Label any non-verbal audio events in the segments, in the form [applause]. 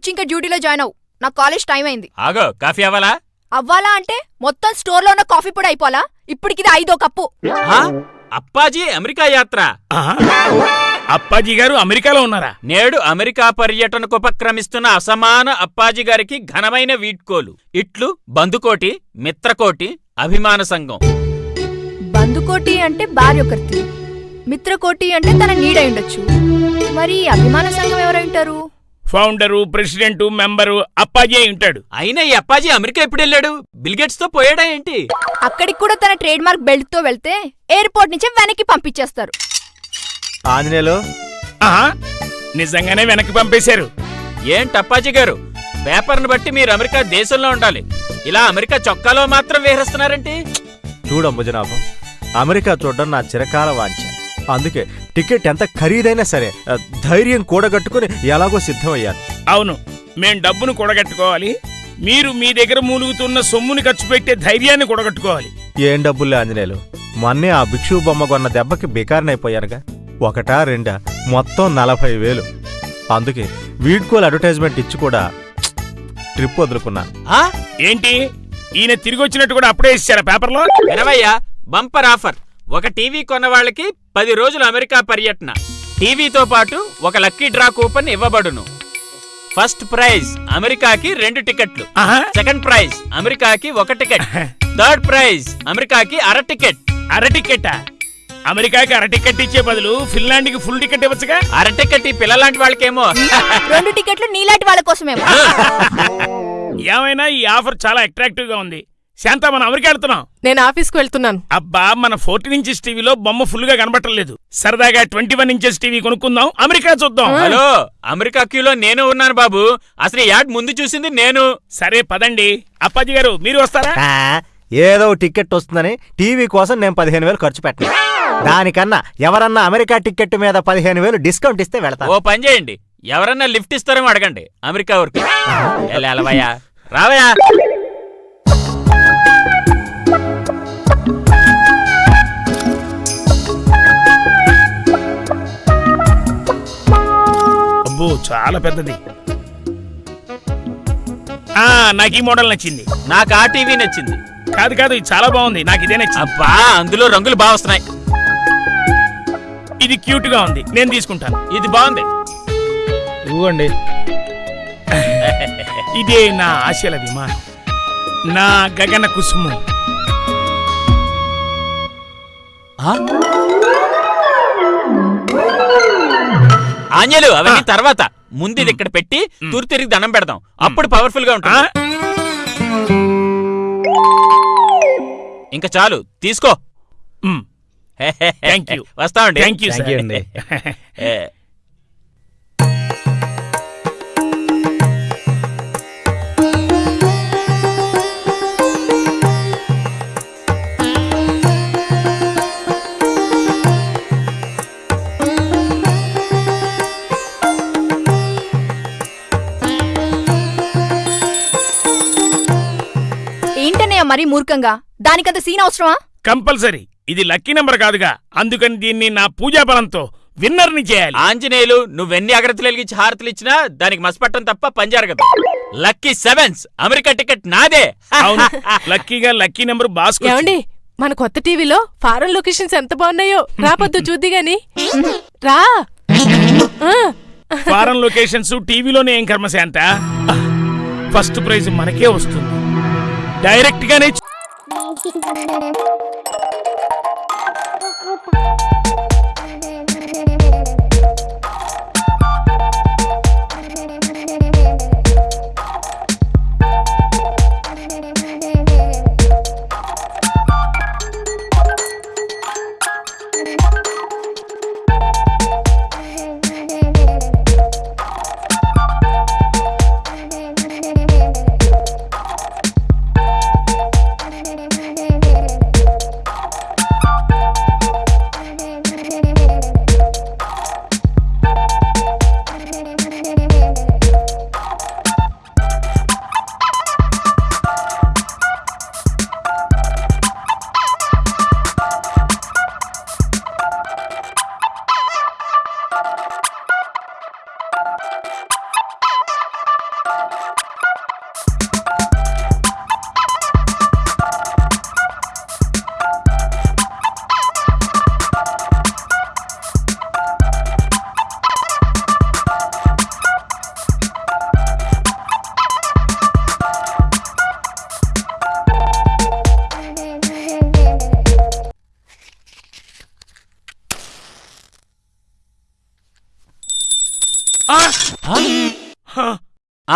వచ్చి ఇంకా డ్యూటీలో జాయిన్ అవ్వు. నా కాలేజ్ టైం అయింది. ఆగో కాఫీ అవ్వాలా? అవ్వాలా అంటే మొత్తం స్టోర్లో ఉన్న కాఫీ పొడి అయిపోవాలా? ఇప్పటికిది ఐదో కప్పు. ఆ? అప్పాజీ అమెరికా యాత్ర. అప్పాజీ గారు అమెరికాలో ఉన్నారా? నేడు అమెరికా పర్యటనకు ఉపక్రమిస్తున్న అసమాన అప్పాజీ గారికి ఘనమైన వీడ్కోలు. ఇట్లు బందుకోటి మిత్రకోటి అభిమాన సంఘం. బందుకోటి అంటే భార్య మిత్రకోటి అంటే తన నీడై ఉండొచ్చు. మరి అభిమాన సంఘం ఎవరై ఉంటారు? ఫౌండరు ప్రెసిడెంట్ మెంబరు అప్పాజీ ఉంటాడు. అయినా ఈ అప్పాజీ అమెరికా ఎప్పుడు వెళ్ళాడు? బిల్గేట్స్తో పోయాడా ఏంటి? అక్కడికి కూడా తన ట్రేడ్ మార్క్ బెల్ట్తో వెళ్తే ఎయిర్పోర్ట్ నుంచి వెనక్కి పంపించేస్తారు. ఆంజనేయులు? ఆహా నిజంగానే వెనక్కి పంపేశారు. ఏంటి అప్పాజీ గారు? పేపర్ను బట్టి మీరు అమెరికా దేశంలో ఉండాలి. ఇలా అమెరికా చొక్కాలో మాత్రం వేరేస్తున్నారేంటి చూడమ్మ జనాభం అమెరికా చూడడం నా చిరకాల వాంఛ. అందుకే టికెట్ ఎంత ఖరీదైనా సరే ధైర్యం కూడగట్టుకుని ఎలాగో సిద్ధమయ్యాను. అవును మేం డబ్బును కూడగట్టుకోవాలి. మీరు మీ దగ్గర మూలుగుతున్న సొమ్ముని ఖర్చు పెట్టే ధైర్యాన్ని కూడగట్టుకోవాలి. ఏం డబ్బులే ఆంజనేయులు? మొన్నే ఆ భిక్షు బొమ్మ కొన్న దెబ్బకి బికారనైపోయానుగా. ఒకటా రెండా? మొత్తం నలభై వేలు. అందుకే వీడ్కోల్ అడ్వర్టైజ్మెంట్ ఇచ్చి కూడా ట్రిప్ వదులుకున్నాను ఆ? ఏంటి? ఈయన తిరిగి వచ్చినట్టు కూడా అప్పుడే ఇచ్చారా పేపర్లో? వినవయ్యా బంపర్ ఆఫర్. ఒక టీవీ కొన్న వాళ్ళకి పది రోజులు అమెరికా పర్యటన. టీవీతో పాటు ఒక లక్కీ డ్రా కూపన్ ఇవ్వబడును. ఫస్ట్ ప్రైజ్ అమెరికాకి రెండు టికెట్లు. సెకండ్ ప్రైజ్ అమెరికాకి ఒక టికెట్. థర్డ్ ప్రైజ్ అమెరికాకి అర టికెట్. అర టికెట్టా అమెరికాకి అర టికెట్ ఇచ్చే బదులు ఫిన్లాండ్కి ఫుల్ టికెట్ ఇవ్వచ్చుగా? అర టికెట్ ఈ పిల్లలాంటి వాళ్ళకేమో. రెండు టికెట్లు నీలాంటి వాళ్ళ కోసమేమో. ఏమైనా ఈ ఆఫర్ చాలా అట్రాక్టివ్గా ఉంది. శాంత మనం అమెరికా వెళ్తున్నాం. నేను ఆఫీస్కి వెళ్తున్నాను. అబ్బా మన ఫోర్టీన్ ఇంచెస్ టీవీలో బొమ్మ ఫుల్గా కనబట్టలేదు సరదాగా ట్వంటీ వన్ ఇంచెస్ టీవీ కొనుక్కుందాం అమెరికా చూద్దాం. హలో అమెరికా క్యూలో నేను ఉన్నాను బాబు. అసలు యాడ్ ముందు చూసింది నేను. సరే పదండి. అప్పాజీ గారు మీరు వస్తారా? ఆ, ఏదో టికెట్ వస్తుందని టీవీ కోసం నేను పదిహేను వేలు ఖర్చు పెట్టను. దానికన్నా ఎవరన్నా అమెరికా టికెట్ మీద పదిహేను వేలు డిస్కౌంట్ ఇస్తే వెళతాను. ఓ పని చేయండి. ఎవరన్నా లిఫ్ట్ ఇస్తారేమో అడగండి అమెరికా వరకు. ఎలవయ్యా చాలా పెద్దది. ఆ నాకు ఈ మోడల్ నచ్చింది. నాకు ఆ టీవీ నచ్చింది. కాదు కాదు ఇది చాలా బాగుంది. నాకు ఇదే నచ్చింది. అబ్బా అందులో రంగులు బాగా వస్తున్నాయి. ఇది క్యూట్గా ఉంది. నేను తీసుకుంటాను. ఇది బాగుంది. ఇవ్వండి. ఇదే నా ఆశల విమానం. నా గగన కుసుమం. ఆంజలు అవన్నీ తర్వాత. ముందు ఇది ఇక్కడ పెట్టి తూర్పు తిరిగి దండం పెడదాం. అప్పుడు పవర్ఫుల్గా ఉంటుంది. ఇంకా చాలు తీసుకో. [laughs] you. వస్తామండి. థ్యాంక్ యూ [laughs] [laughs] మరీ మూర్ఖంగా? దానికంత సీన్ అవసరమా? కంపల్సరీ. ఇది లక్కీ నెంబర్ కాదుగా. అందుకని దీన్ని నా పూజా బలంతో విన్నర్ని చేయాలి. ఆంజనేయులు నువ్వెన్ని అగ్రతలు వెలిగించి హారతులు ఇచ్చినా దానికి మసపట్టం తప్ప పని జరగదు. లక్కీ సెవెన్స్ అమెరికా టికెట్ నాదే. అవును. [laughs] లక్కీగా లక్కీ నెంబర్ బాస్ ఏమండి మన కొత్త టీవీలో ఫారెన్ లొకేషన్స్ ఎంత బాగున్నాయో? రాపొద్దు [laughs] చూద్ది గాని. రా. ఆ, ఫారెన్ లొకేషన్స్ టీవీలోనే ఏం కర్మ శాంత ఫస్ట్ ప్రైజ్ మనకే వస్తుంది. డైరెక్ట్ గానే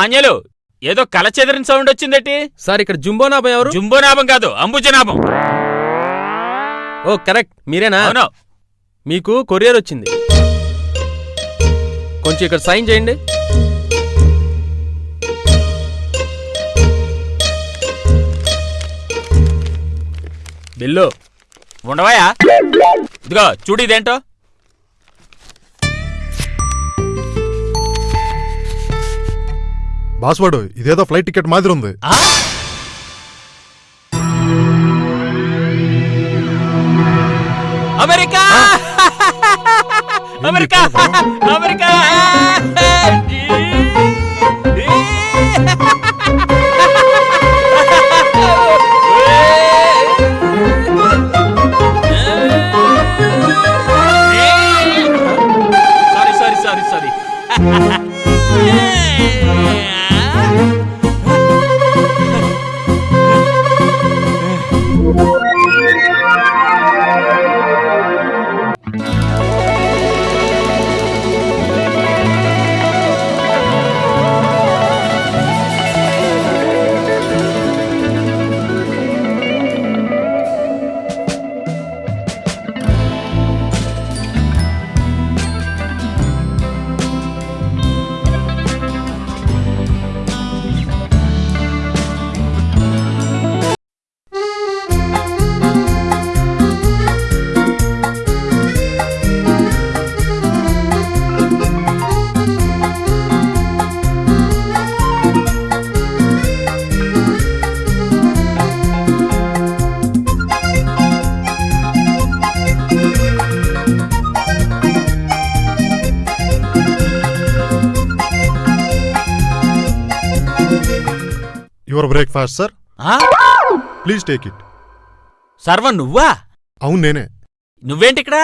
ఆంజలు ఏదో కల చెదిరిన సౌండ్ వచ్చిందటి? సార్ ఇక్కడ జుంబోనాభం ఎవరు? జుంబోనాభం కాదు అంబుజనాభం. ఓ కరెక్ట్ మీరేనా? అవును. మీకు కొరియర్ వచ్చింది. కొంచెం ఇక్కడ సైన్ చేయండి. బిల్లు. ఉండవాయా? ఇదిగో చూడు ఇదేంటో. బాస్వాడు ఇదేదో ఫ్లైట్ టికెట్ మాదిరి ఉంది. Breakfast sir. ఆ? ప్లీజ్ టేక్ ఇట్ సర్వం నువ్వా? అవును నేనే. నువ్వేంటి ఇక్కడ?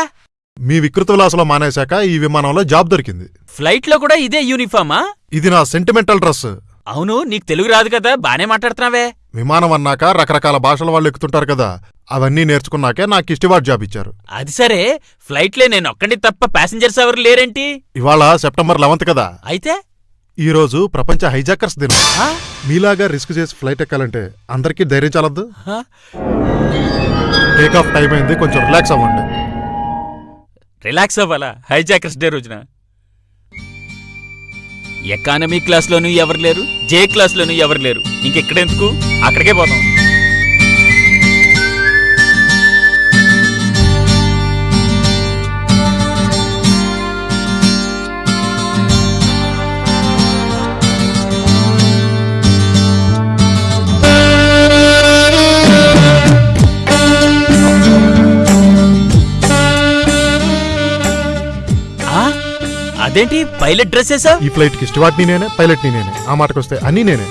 మీ వికృత విలాసలో మానేశాక ఈ విమానంలో జాబ్ దొరికింది. ఫ్లైట్లో కూడా ఇదే యూనిఫామా? ఇది నా సెంటిమెంటల్ డ్రెస్ అవును నీకు తెలుగు రాదు కదా బానే మాట్లాడుతున్నావే. విమానం అన్నాక రకరకాల భాషల వాళ్ళు ఎక్కుతుంటారు కదా అవన్నీ నేర్చుకున్నాకే నాకు ఇష్టవాడ్ జాబ్ ఇచ్చారు. అది సరే ఫ్లైట్లే నేను ఒక్కడి తప్ప ప్యాసింజర్స్ ఎవరు లేరేంటి? ఇవాళ సెప్టెంబర్ లెవెంత్ కదా. అయితే? ఈ రోజు ప్రపంచ హైజాకర్స్ దినం? మీలాగా రిస్క్ చేసి ఫ్లైట్ ఎక్కాలంటే అందరికీ ధైర్యం చాలద్దు? టేక్ ఆఫ్ టైం అయింది కొంచెం రిలాక్స్ అవ్వండి. రిలాక్స్ అవ్వాలా? హైజాకర్స్ డే రోజున. ఎకానమీ క్లాస్లోనూ ఎవరు లేరు? జే క్లాస్లోనూ ఎవరు లేరు? ఇంకెక్కడెందుకు? అక్కడికే పోతాం అదేంటి? పైలట్ డ్రెస్ ఈ ఫ్లైట్కి స్టివార్ట్ని నేనే పైలట్ని నేనే. ఆ మాటకు వస్తే అన్నీ నేనే.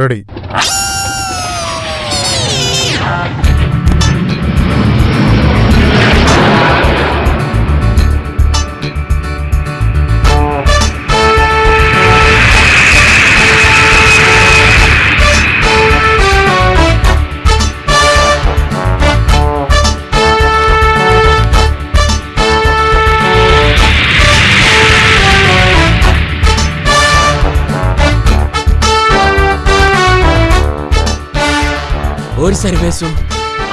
రెడీ. ఓరి సర్వేసు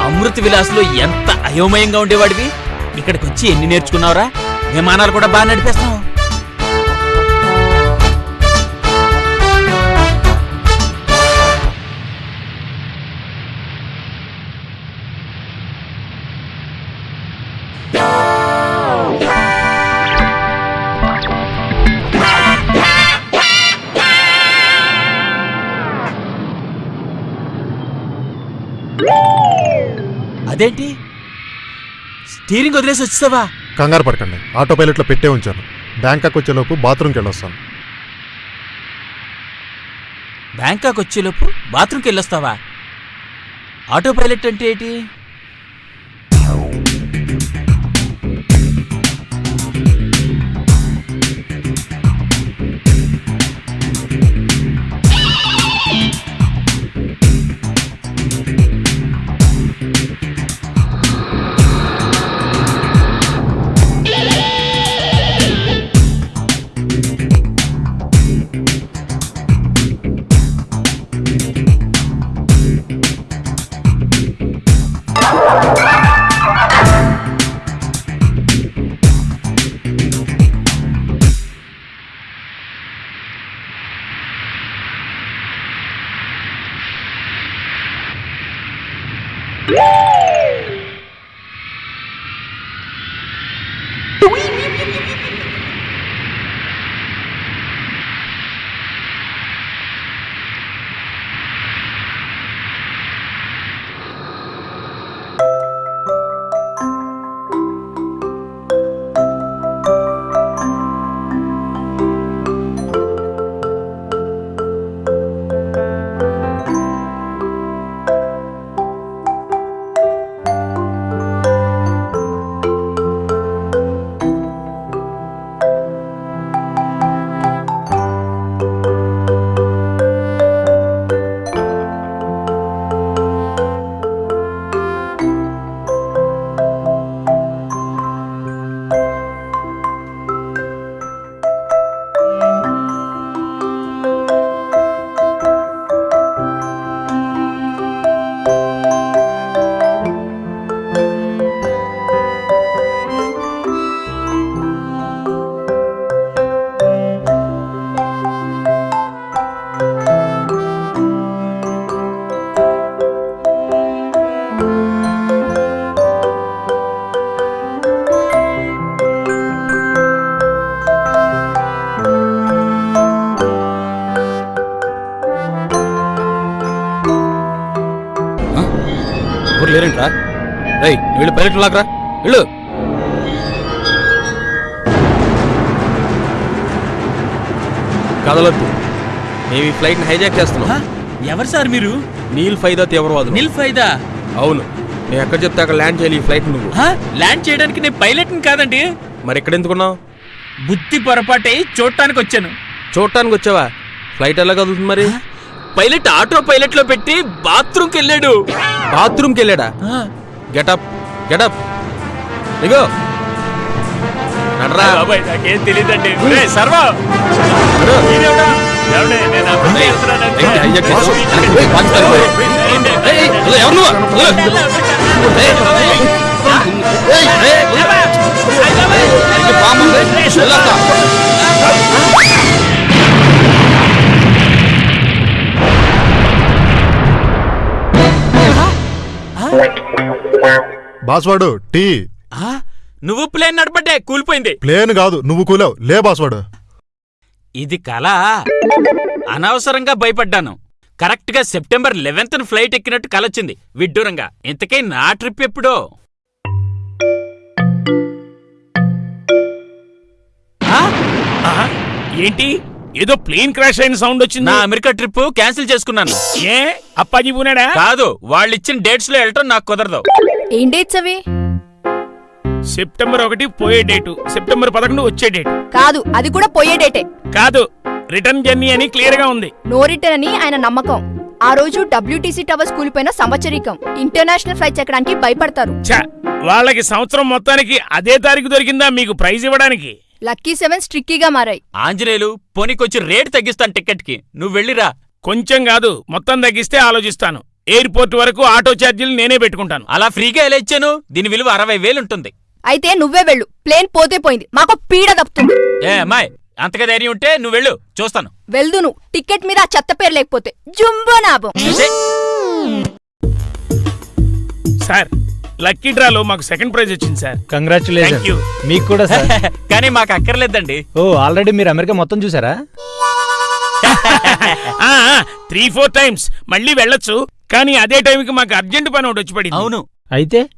అమృత విలాస్లో ఎంత అయోమయంగా ఉండేవాడివి? ఇక్కడికి వచ్చి ఎన్ని నేర్చుకున్నావురా? విమానాలు కూడా బాగా నడిపేస్తావు అదేంటి? స్టీరింగ్ వదిలేసి వచ్చేసావా? కంగారు పడకండి. ఆటో పైలట్లో పెట్టే ఉంచాను. బ్యాంకాక్ వచ్చేలోపు బాత్రూమ్కి వెళ్ళొస్తాను. బ్యాంకాక్ వచ్చేలోపు బాత్రూమ్కి వెళ్ళొస్తావా? ఆటో పైలట్ అంటే ఏంటి? పైలట్ లాగరా వెళ్ళు. కదలొద్దు. మేము ఈ ఫ్లైట్ని హైజాక్ చేస్తున్నాం. ఎవరు సార్ మీరు? నీల్ ఫైదా తీవ్రవాదులు నిల్ ఫైదా? అవును. నేను ఎక్కడ చెప్తే అక్కడ ల్యాండ్ చేయాలి ఈ ఫ్లైట్ నువ్వు. ల్యాండ్ చేయడానికి నేను పైలట్ని కాదండి. మరి ఎక్కడ ఎందుకున్నావు? బుద్ధి పొరపాటై చూడటానికి వచ్చాను. చూడటానికి వచ్చావా? ఫ్లైట్ ఎలా కదులుతుంది మరి? పైలట్ ఆటో పైలట్లో పెట్టి బాత్రూమ్కి వెళ్ళాడు. బాత్రూమ్కి వెళ్ళాడా? గెటప్. గెటప్ ఇగో నడరా బాబాయ్ నాకేం తెలియదండి సర్వా నడు. బాస్వాడు టీ. నువ్వు ప్లేన్ నడపడ్డే కూలిపోయింది. ప్లేన్ కాదు నువ్వు కూలావు. లే బాస్వాడు. ఇది కళ. అనవసరంగా భయపడ్డాను. కరెక్ట్గా సెప్టెంబర్ లెవెన్త్ ఫ్లైట్ ఎక్కినట్టు కలొచ్చింది విడ్డూరంగా. ఇంతకీ నా ట్రిప్ ఎప్పుడో? ఆహా, ఏంటి? ఏదో ప్లేన్ క్రాష్ అయిన సౌండ్ వచ్చింది. నా అమెరికా ట్రిప్ క్యాన్సిల్ చేసుకున్నాను. ఏ? అప్పాజీ పూనాడా కాదు వాళ్ళు ఇచ్చిన డేట్స్లో వెళ్ళటం నాకు కుదరదు. ఏం డేట్స్ అవి? సెప్టెంబర్ ఒకటి పోయే డేటు సెప్టెంబర్ పదకొండు వచ్చే డేటు కాదు అది కూడా పోయే డేటే కాదు రిటర్న్ జర్నీ అని క్లియర్గా ఉంది. నో రిటర్న్ అని ఆయన నమ్మకం. ఆ రోజు డబ్ల్యూటీసీ టవర్స్ కూలిపోయిన సంవత్సరీకం. ఇంటర్నేషనల్ ఫ్లైట్స్ ఎక్కడానికి భయపడతారు. వాళ్ళకి సంవత్సరం మొత్తానికి అదే తారీఖు దొరికిందా మీకు ప్రైజ్ ఇవ్వడానికి? లక్కీ సెవెన్ స్ట్రిక్కీగా మారాయి. ఆంజనేయులు పోనీకొచ్చి రేట్ తగ్గిస్తాను టికెట్కి. నువ్వు వెళ్ళిరా. కొంచెం కాదు మొత్తం తగ్గిస్తే ఆలోచిస్తాను. ఎయిర్పోర్ట్ వరకు ఆటో ఛార్జీలు నేనే పెట్టుకుంటాను. అలా ఫ్రీగా ఎలా ఇచ్చాను? దీని విలువ అరవై వేలు ఉంటుంది. అయితే నువ్వే వెళ్ళు. ప్లేన్ పోతే పోయింది. మాకు పీడ తప్పుతుంది. ఏ అమ్మాయి అంతగా ధైర్యం ఉంటే నువ్వు వెళ్ళు. చూస్తాను. వెళ్దును. టికెట్ మీద ఆ చెత్త పేరు లేకపోతే జుంబో నాబం ఛే, సార్ లక్కీ డ్రాలో మాకు సెకండ్ ప్రైజ్ వచ్చింది సార్. కంగ్రాచులేషన్ మీకు కూడా సార్. [laughs] కానీ మాకు అక్కర్లేదండి. ఓ ఆల్రెడీ మీరు అమెరికా మొత్తం చూసారా? త్రీ ఫోర్ టైమ్స్ మళ్ళీ వెళ్ళొచ్చు. కానీ అదే టైంకి మాకు అర్జెంట్ పని ఒకటి వచ్చి పడింది. అవును. అయితే?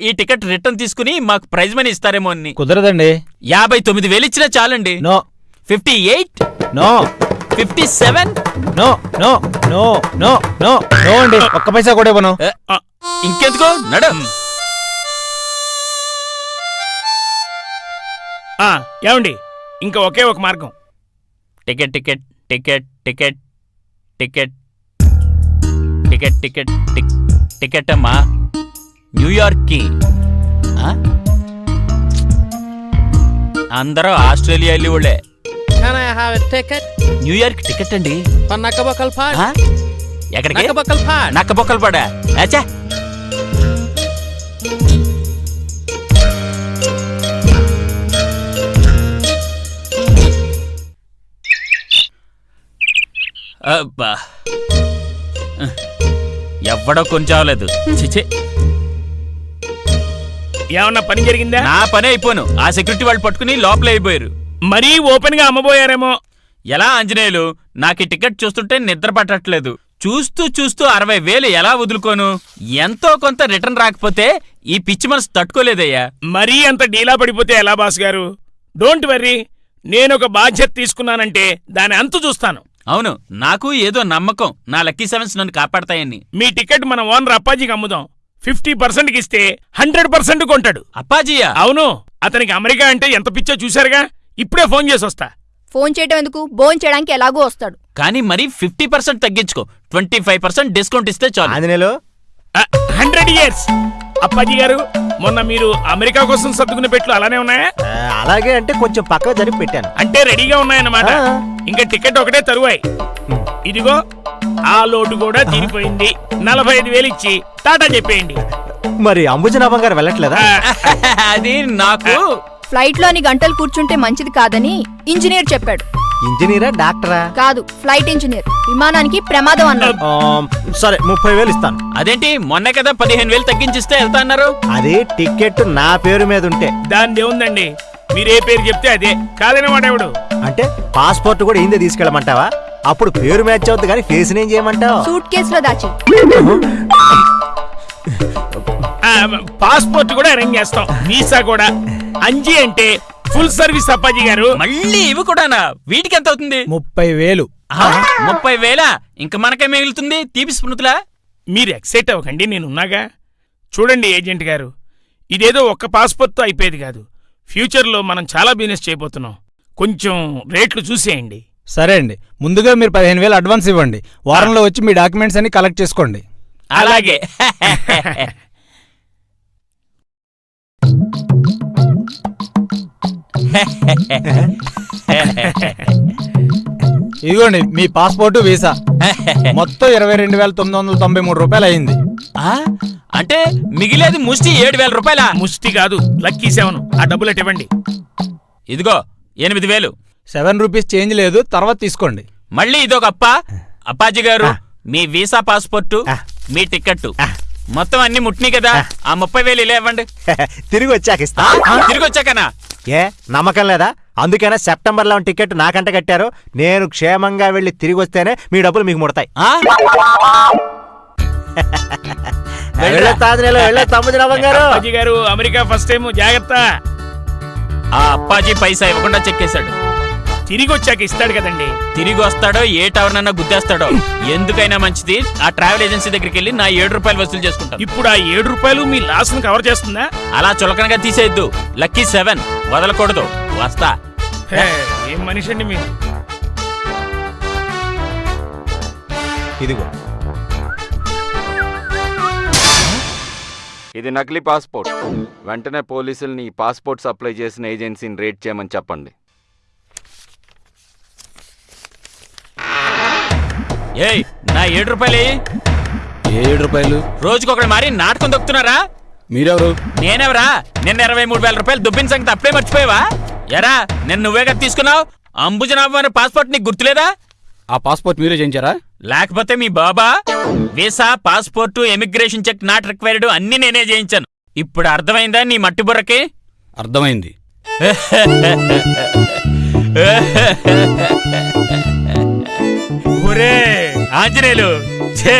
ఈ టికెట్ రిటర్న్ తీసుకుని మాకు ప్రైజ్ మనీ ఇస్తారేమో అని. కుదరదండి. యాభై తొమ్మిది వేలు ఇచ్చినా చాలండి. No. Fifty eight? No. Fifty seven? No no no no no no అండి. ఒక్క పైసా కూడా ఇవ్వను. ఇంకెందుకో? నడు. ఆ, ఏమండి? ఇంకా ఒకే ఒక మార్గం. Ticket ticket ticket ticket ticket ticket ticket tick- ticket అమ్మా న్యూయార్క్కి ఆ? అందరూ ఆస్ట్రేలియా వెళ్ళి వాళ్ళే Can I have a ticket? New York ticket అండి. For Nakabakal Park? ఆ? ఎక్కడికి? Nakabakal Park. నక్క బొక్కలు పడా అచ్చా అబ్బా. ఎవ్వడో కొంచెవలేదు చిచి ఏమన్నా పని జరిగిందా? నా పని అయిపోను. ఆ సెక్యూరిటీ వాళ్ళు పట్టుకుని లోపల అయిపోయారు. మరీ ఓపెన్గా అమ్మబోయారేమో? ఎలా ఆంజనేయులు? నాకు టికెట్ చూస్తుంటే నిద్ర పట్టట్లేదు. చూస్తూ చూస్తూ అరవై వేలు ఎలా వదులుకోను? ఎంతో కొంత రిటర్న్ రాకపోతే ఈ పిచ్చి మనసు తట్టుకోలేదయ్యా. మరీ అంత డీలా పడిపోతే ఎలా బాస్ గారు? డోంట్ వర్రీ నేను ఒక బాధ్యత తీసుకున్నానంటే దాని అంతు చూస్తాను. అవును నాకు ఏదో నమ్మకం. నా లక్కీ సెవెన్స్ నన్ను కాపాడతాయని. మీ టికెట్ మన ఓనర్ అప్పాజీకి అమ్ముదాం. ఫిఫ్టీ పర్సెంట్కి ఇస్తే హండ్రెడ్ పర్సెంట్ కొంటాడు. అప్పాజీయా? అవును అతనికి అమెరికా అంటే ఎంత పిచ్చో చూశారుగా? ఇప్పుడే ఫోన్ చేసి వస్తా. ఫోన్ చేయడం ఎందుకు? బోన్ చేయడానికి ఎలాగో వస్తాడు. కానీ మరి ఫిఫ్టీ పర్సెంట్ తగ్గించుకో. ట్వంటీ ఫైవ్ పర్సెంట్ డిస్కౌంట్ ఇస్తే చాలు. ఆంజనేయులు? Hundred years. అప్పాజీ గారు మొన్న మీరు అమెరికా కోసం సర్దుకునే పెట్లు అలానే ఉన్నాయా? అలాగే అంటే కొంచెం పక్కకు జరిపి పెట్టాను. అంటే రెడీగా ఉన్నాయన్నమాట. ఇంకా టికెట్ ఒకటే తరువాయి. ఇదిగో ఆ లోటు కూడా తీరిపోయింది. నలభై ఐదు వేలు ఇచ్చి టాటా చెప్పేయండి. మరి అంబుజనాభం గారు వెళ్ళట్లేదా? అది నాకు ఫ్లైట్లోని గంటలు కూర్చుంటే మంచిది కాదని ఇంజనీర్ చెప్పాడు. ఇంజనీరా డాక్టరా? కాదు ఫ్లైట్ ఇంజనీర్. విమానానికి ప్రమాదం అన్నాడు ఆ, సరే ముప్పై వేలు ఇస్తాను. అదేంటి? మొన్నే కదా పదిహేను వేలు తగ్గించిస్తే వెళ్తా అన్నారు. అదే టికెట్ నా పేరు మీద ఉంటే. దానిదే ఉందండి మీరే పేరు చెప్తే అదే. కాదని వాడేవాడు అంటే పాస్పోర్ట్ కూడా ఇందే తీసుకెళ్ళమంటావా? అప్పుడు పేరు మ్యాచ్ అవుద్ది కానీ ఫేస్ ఏం చేయమంటావు? సూట్ కేసులో దాచి. ఆ, పాస్పోర్ట్ కూడా అరేంజ్ చేస్తాం. వీసా కూడా. అంజీ అంటే ఫుల్ సర్వీస్ అప్పాజీ గారు. మళ్ళీ ఇవి కూడానా? వీటికి ఎంత అవుతుంది? ముప్పై వేలు. ఆ, ముప్పై వేల? ఇంక మనకే మిగులుతుంది? తీపి స్మృతులా మీరు ఎక్సైట్ అవ్వకండి నేనున్నాగా. చూడండి ఏజెంట్ గారు. ఇదేదో ఒక్క పాస్పోర్ట్తో అయిపోయేది కాదు. ఫ్యూచర్లో మనం చాలా బిజినెస్ చేయబోతున్నాం. కొంచెం రేట్లు చూసేయండి. సరే అండి. ముందుగా మీరు పదిహేను వేలు అడ్వాన్స్ ఇవ్వండి. వారంలో వచ్చి మీ డాక్యుమెంట్స్ అన్ని కలెక్ట్ చేసుకోండి. అలాగే. [laughs] ఇదిగోండి మీ పాస్పోర్ట్ వీసా. మొత్తం ఇరవై రెండు వేల తొమ్మిది వందల తొంభై మూడు రూపాయలు అయింది. ఆ, అంటే మిగిలేది ముష్టి ఏడు వేల రూపాయల? ముష్టి కాదు లక్కీ సెవెన్. ఆ డబ్బులు ఇవ్వండి. ఇదిగో ఎనిమిది వేలు. సెవెన్ రూపీస్ చేంజ్ లేదు తర్వాత తీసుకోండి. మళ్ళీ ఇదొక అప్ప. అప్పాజీ గారు. మీ వీసా పాస్పోర్టు. మీ టికెట్ ఆ. మొత్తం అన్ని ముట్టినాయి కదా. ఆ ముప్పై వేలు ఇలా ఇవ్వండి. [laughs] తిరిగి వచ్చాక ఇస్తా. తిరిగి వచ్చాకనా? ఏ నమ్మకం లేదా? అందుకేనా సెప్టెంబర్లో టికెట్ నాకంట కట్టారు. నేను క్షేమంగా వెళ్ళి తిరిగి వస్తేనే మీ డబ్బులు మీకు ముడతాయి. [laughs] గారు అమెరికా ఫస్ట్ టైం జాగ్రత్త. ఆ అప్పాజీ పైసా ఇవ్వకుండా చెక్కేశాడు. తిరిగి వచ్చాక ఇస్తాడు కదండి. తిరిగి వస్తాడో ఏ టవర్నన్నా గుద్దేస్తాడో. ఎందుకైనా మంచిది ఆ ట్రావెల్ ఏజెన్సీ దగ్గరికి వెళ్ళి నా ఏడు రూపాయలు వసూలు చేసుకుంటాను. ఇప్పుడు ఆ ఏడు రూపాయలు మీ లాస్ కవర్ చేస్తుందా? అలా చులకనగా తీసేయద్దు. లక్కీ సెవెన్ వదలకూడదు. వస్తా. ఏం మనిషి అండి మీరు? ఇదిగో. ఇది నకిలీ పాస్పోర్ట్. వెంటనే పోలీసుల్ని ఈ పాస్పోర్ట్ సప్లై చేసిన ఏజెన్సీని రేట్ చేయమని చెప్పండి. ఏయ్ నా ఏడు రూపాయలు ఏడు రూపాయలు? రోజుకొకటి మారి నాటకం దొక్కుతున్నారా? మీరెవరు? నేనెవరా? నిన్న ఇరవై మూడు వేల రూపాయలు దుబ్బిన సంగతి అప్పుడే మర్చిపోయావా? ఎరా నిన్న నువ్వే కదా తీసుకున్నావు? అంబుజనాభం అనే పాస్పోర్ట్ నీకు గుర్తులేదా? ఆ పాస్పోర్ట్ మీరే చేయించారా? లేకపోతే మీ బాబా visa passport emigration check not required అన్ని నేనే చేయించాను. ఇప్పుడు అర్థమైందా నీ మట్టి బుర్రకి? అర్థమైంది. [laughs] ఒరే ఆంజనేయులు. ఛే!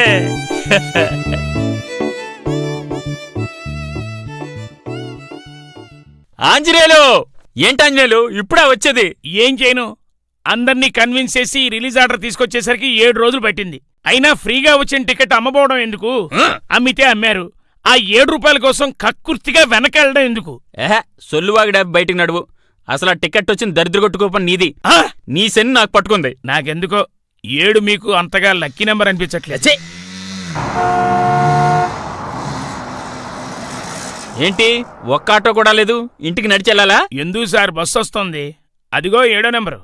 ఆంజనేయులు! ఏంటి ఆంజనేయులు? ఇప్పుడా వచ్చేది. ఏం చేయను? అందర్నీ కన్విన్స్ చేసి రిలీజ్ ఆర్డర్ తీసుకొచ్చేసరికి ఏడు రోజులు పట్టింది. అయినా ఫ్రీగా వచ్చిన టికెట్ అమ్మబోవడం ఎందుకు? అమ్మితే అమ్మారు. ఆ ఏడు రూపాయల కోసం కక్కుర్తిగా వెనకెళ్ళడం ఎందుకు? ఏహే సొల్లువాగిడా బయటికి నడువు. అసలు ఆ టికెట్ వచ్చిన దరిద్ర కొట్టుకోపని నీది! నీ శని నాకు పట్టుకుంది. నాకెందుకో? ఏడు మీకు అంతగా లక్కీ నెంబర్ అనిపించట్లేదు. ఛీ! ఏంటి? ఒక్క ఆటో కూడా లేదు? ఇంటికి నడిచెళ్ళాలా ఎందుకు సార్ బస్సు వస్తుంది? అదిగో ఏడో నెంబరు?